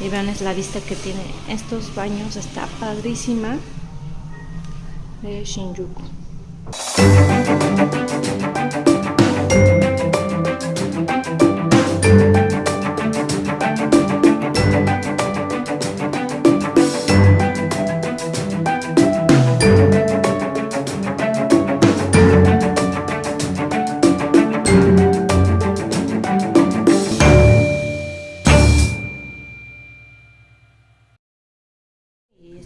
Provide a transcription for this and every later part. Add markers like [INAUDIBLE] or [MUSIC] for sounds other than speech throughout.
y vean es la vista que tiene estos baños está padrísima de Shinjuku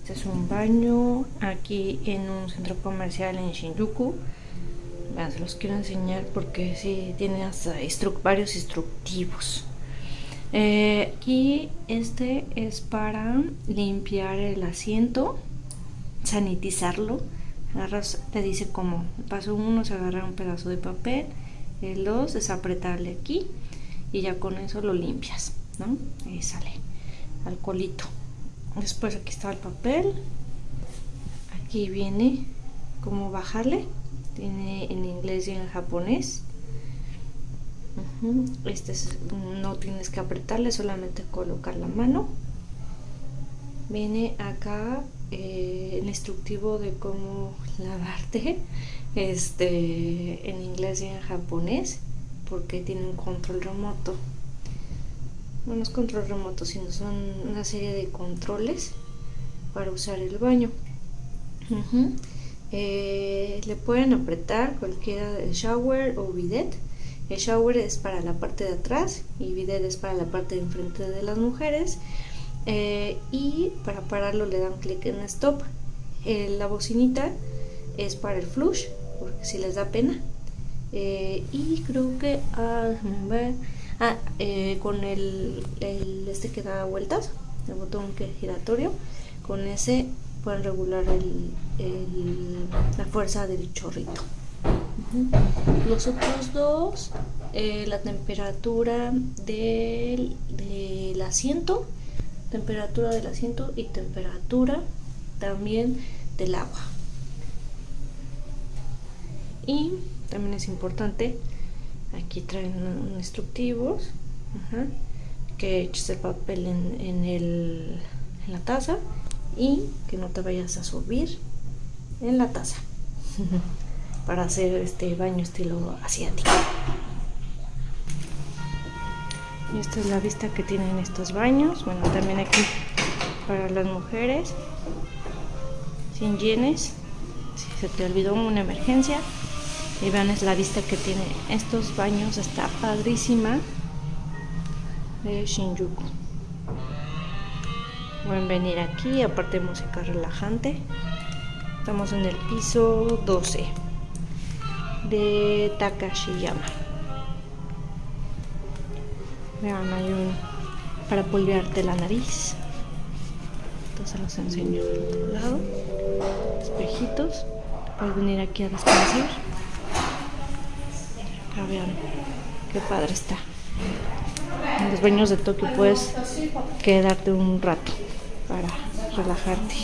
Este es un baño aquí en un centro comercial en Shinjuku. se los quiero enseñar porque sí tiene hasta varios instructivos. Eh, aquí este es para limpiar el asiento, sanitizarlo. Agarras, te dice como paso uno se agarra un pedazo de papel, el dos es apretarle aquí y ya con eso lo limpias, ¿no? Ahí sale alcoholito después aquí está el papel. Aquí viene cómo bajarle. Tiene en inglés y en japonés. Este no tienes que apretarle solamente colocar la mano. Viene acá eh, el instructivo de cómo [LAUGHS] lavarte este en inglés y en japonés porque tiene un control remoto no es control remoto, sino son una serie de controles para usar el baño. Eh, le pueden apretar cualquiera shower o bidet. El shower es para la parte de atrás y bidet es para la parte de enfrente de las mujeres. Eh, y para pararlo le dan clic en stop. Eh, la bocinita es para el flush, porque si les da pena. y creo que ah, Ah, eh, con el, este que da vueltas, el botón que es giratorio, con ese pueden regular la fuerza del chorrito. Los otros dos, eh, la temperatura del, del asiento, temperatura del asiento y temperatura también del agua. Y también es importante aquí traen instructivos que eches el papel en, el, en la taza y que no te vayas a subir en la taza [LAUGHS] para hacer este baño estilo asiático. Y esta es la vista que tienen estos baños. Bueno también aquí para las mujeres sin yenes si se te olvidó una emergencia y vean es la vista que tiene estos baños está padrísima de Shinjuku. Pueden venir aquí aparte música relajante. Estamos en el piso 12 de Takashiyama. Vean hay un para polvearte la nariz. Entonces los enseño del otro lado. Espejitos. Puedes venir aquí a descansar vean qué padre está. En los baños de Tokio puedes quedarte un rato para relajarte.